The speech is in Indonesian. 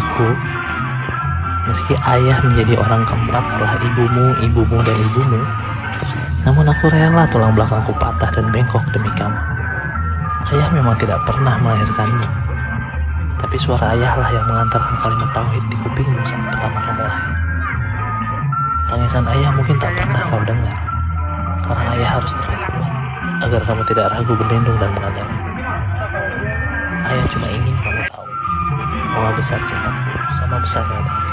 Anakku, meski ayah menjadi orang keempat setelah ibumu, ibumu, dan ibumu, namun aku rela tulang belakangku patah dan bengkok demi kamu. Ayah memang tidak pernah melahirkanmu, tapi suara ayahlah yang mengantarkan kalimat tauhid di kupingmu saat pertama kamu lahir. Tangisan ayah mungkin tak pernah kau dengar, karena ayah harus terlihat kuat, agar kamu tidak ragu berlindung dan mengandalkan. Ayah cuma ingin bahwa besar cintaku sama besarnya tangis.